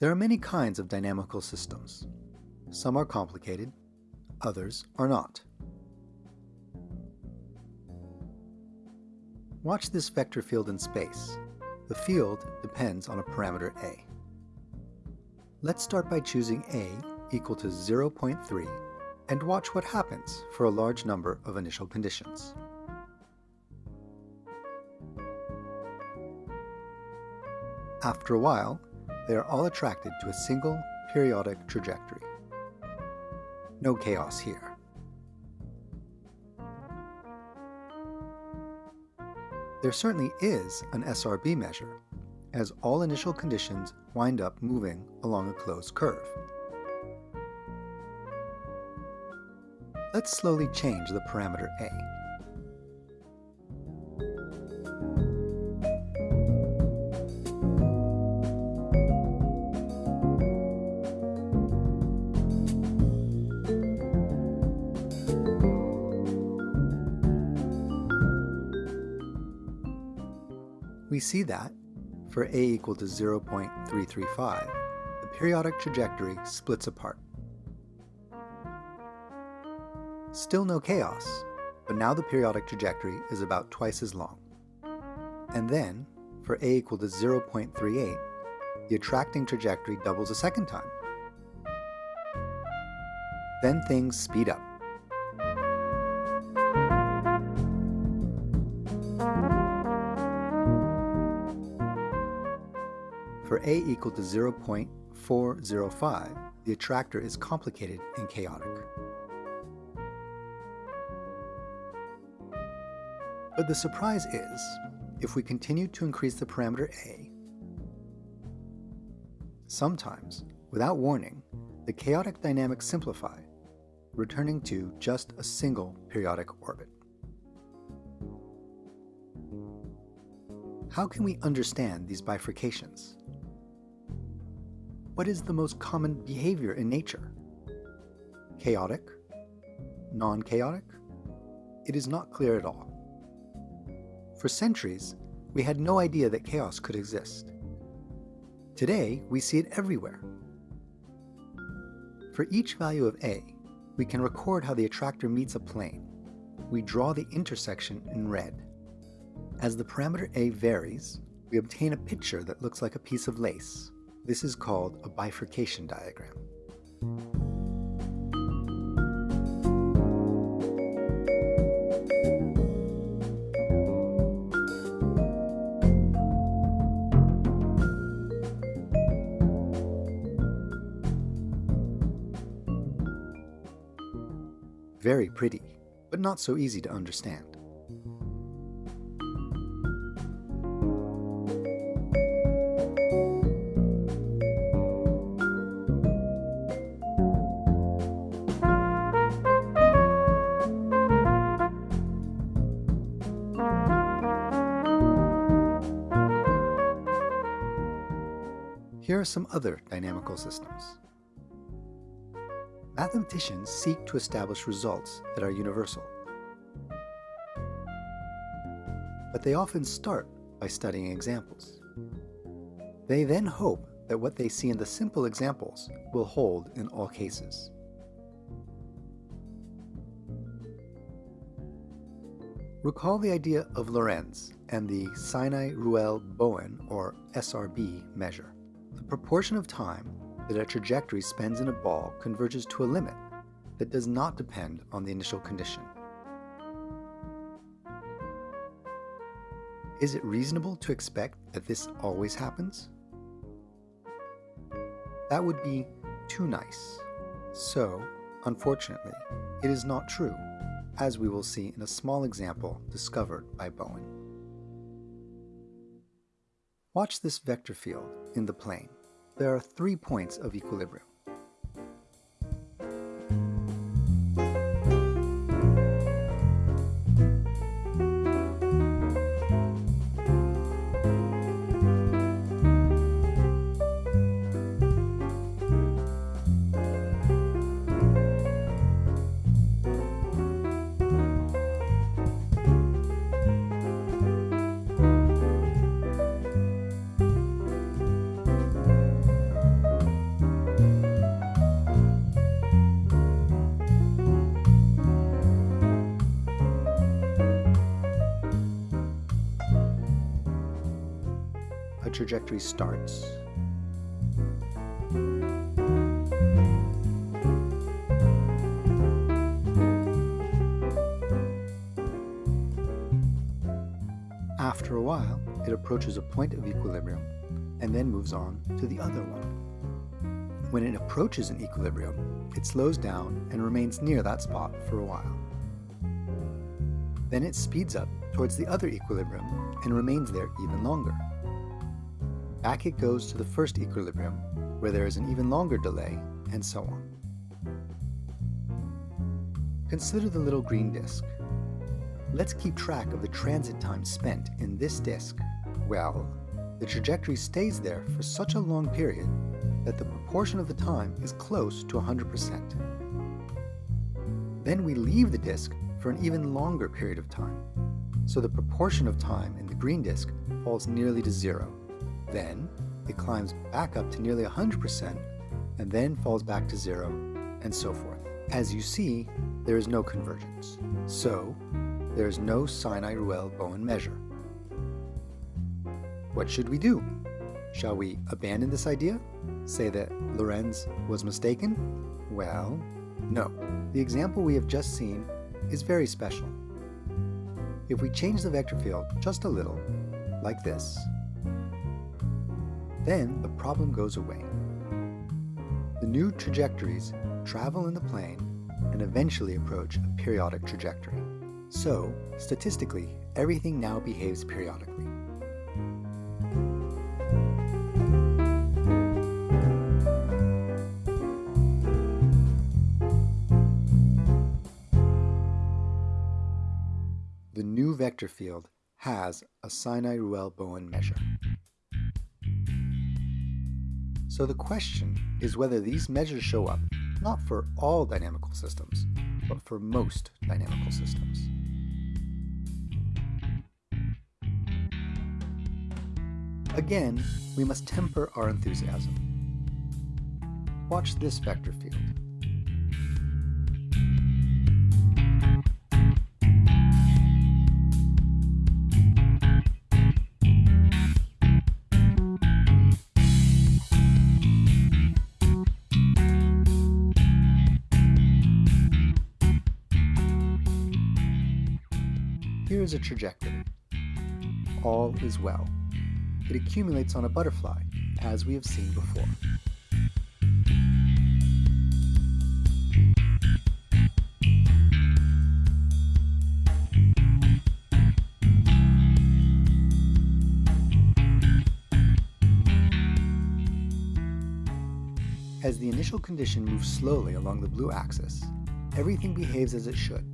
There are many kinds of dynamical systems. Some are complicated, others are not. Watch this vector field in space. The field depends on a parameter a. Let's start by choosing a equal to 0.3 and watch what happens for a large number of initial conditions. After a while, they are all attracted to a single periodic trajectory. No chaos here. There certainly is an SRB measure, as all initial conditions wind up moving along a closed curve. Let's slowly change the parameter a. see that, for a equal to 0.335, the periodic trajectory splits apart. Still no chaos, but now the periodic trajectory is about twice as long. And then, for a equal to 0.38, the attracting trajectory doubles a second time. Then things speed up. A equal to 0.405, the attractor is complicated and chaotic. But the surprise is, if we continue to increase the parameter a, sometimes, without warning, the chaotic dynamics simplify, returning to just a single periodic orbit. How can we understand these bifurcations? What is the most common behavior in nature? Chaotic? Non-chaotic? It is not clear at all. For centuries, we had no idea that chaos could exist. Today, we see it everywhere. For each value of A, we can record how the attractor meets a plane. We draw the intersection in red. As the parameter A varies, we obtain a picture that looks like a piece of lace. This is called a bifurcation diagram. Very pretty, but not so easy to understand. Are some other dynamical systems. Mathematicians seek to establish results that are universal. But they often start by studying examples. They then hope that what they see in the simple examples will hold in all cases. Recall the idea of Lorenz and the Sinai-Ruelle-Bowen, or SRB, measure. The proportion of time that a trajectory spends in a ball converges to a limit that does not depend on the initial condition. Is it reasonable to expect that this always happens? That would be too nice. So, unfortunately, it is not true, as we will see in a small example discovered by Bowen. Watch this vector field in the plane. There are three points of equilibrium. Trajectory starts. After a while, it approaches a point of equilibrium and then moves on to the other one. When it approaches an equilibrium, it slows down and remains near that spot for a while. Then it speeds up towards the other equilibrium and remains there even longer. Back it goes to the first equilibrium, where there is an even longer delay, and so on. Consider the little green disk. Let's keep track of the transit time spent in this disk. Well, the trajectory stays there for such a long period that the proportion of the time is close to 100%. Then we leave the disk for an even longer period of time, so the proportion of time in the green disk falls nearly to zero. Then it climbs back up to nearly 100% and then falls back to zero, and so forth. As you see, there is no convergence. So, there is no Sinai-Ruelle-Bowen measure. What should we do? Shall we abandon this idea? Say that Lorenz was mistaken? Well, no. The example we have just seen is very special. If we change the vector field just a little, like this, then the problem goes away. The new trajectories travel in the plane and eventually approach a periodic trajectory. So, statistically, everything now behaves periodically. The new vector field has a Sinai-Ruelle-Bowen measure. So the question is whether these measures show up not for all dynamical systems, but for most dynamical systems. Again, we must temper our enthusiasm. Watch this vector field. Here is a trajectory. All is well. It accumulates on a butterfly, as we have seen before. As the initial condition moves slowly along the blue axis, everything behaves as it should.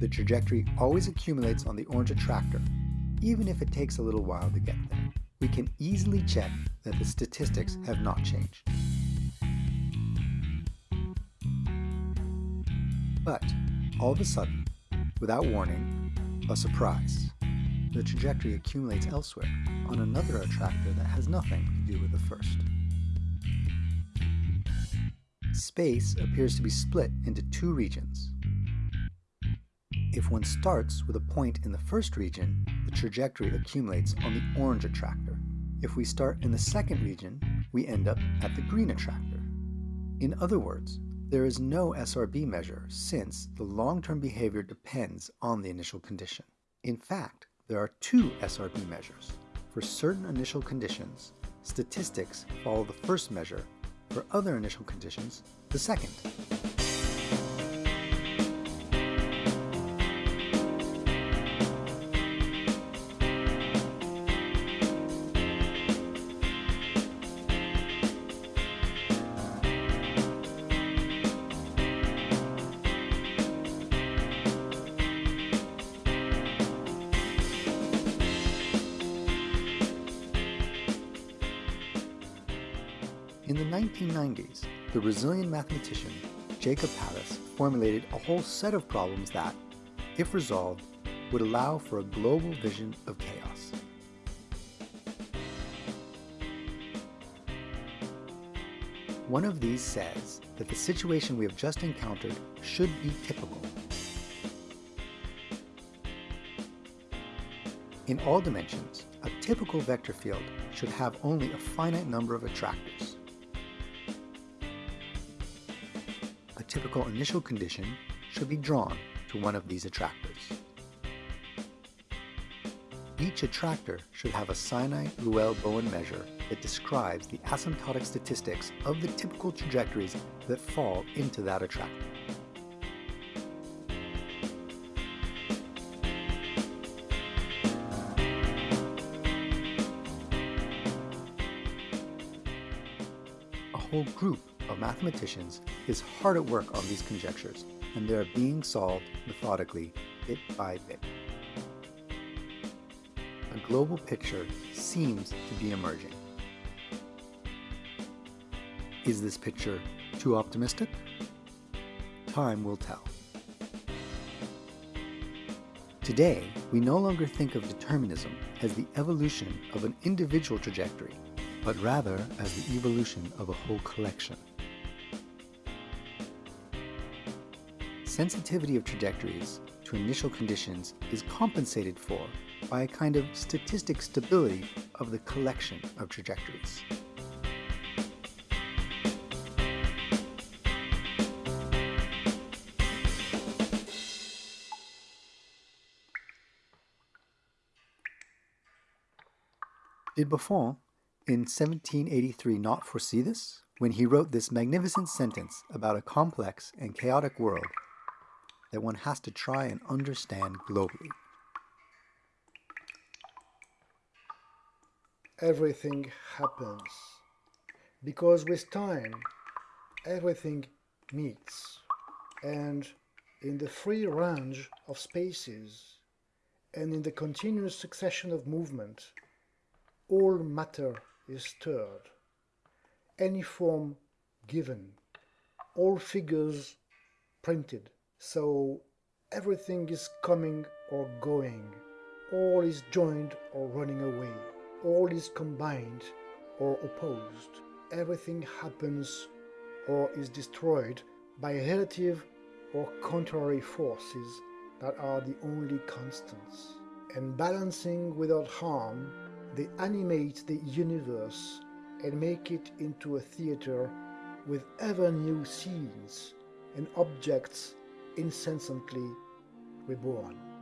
The trajectory always accumulates on the orange attractor, even if it takes a little while to get there. We can easily check that the statistics have not changed. But, all of a sudden, without warning, a surprise. The trajectory accumulates elsewhere, on another attractor that has nothing to do with the first. Space appears to be split into two regions. If one starts with a point in the first region, the trajectory accumulates on the orange attractor. If we start in the second region, we end up at the green attractor. In other words, there is no SRB measure since the long-term behavior depends on the initial condition. In fact, there are two SRB measures. For certain initial conditions, statistics follow the first measure. For other initial conditions, the second. In the 1990s, the Brazilian mathematician Jacob Palis formulated a whole set of problems that, if resolved, would allow for a global vision of chaos. One of these says that the situation we have just encountered should be typical. In all dimensions, a typical vector field should have only a finite number of attractors. Typical initial condition should be drawn to one of these attractors. Each attractor should have a Sinai-Ruelle-Bowen measure that describes the asymptotic statistics of the typical trajectories that fall into that attractor. A whole group mathematicians is hard at work on these conjectures, and they are being solved methodically, bit by bit. A global picture seems to be emerging. Is this picture too optimistic? Time will tell. Today, we no longer think of determinism as the evolution of an individual trajectory, but rather as the evolution of a whole collection. Sensitivity of trajectories to initial conditions is compensated for by a kind of statistic stability of the collection of trajectories. Did Buffon in 1783 not foresee this when he wrote this magnificent sentence about a complex and chaotic world that one has to try and understand globally? Everything happens because with time everything meets and in the free range of spaces and in the continuous succession of movement all matter is stirred, any form given, all figures printed, so everything is coming or going, all is joined or running away, all is combined or opposed, everything happens or is destroyed by relative or contrary forces that are the only constants, and balancing without harm they animate the universe and make it into a theater with ever new scenes and objects incessantly reborn.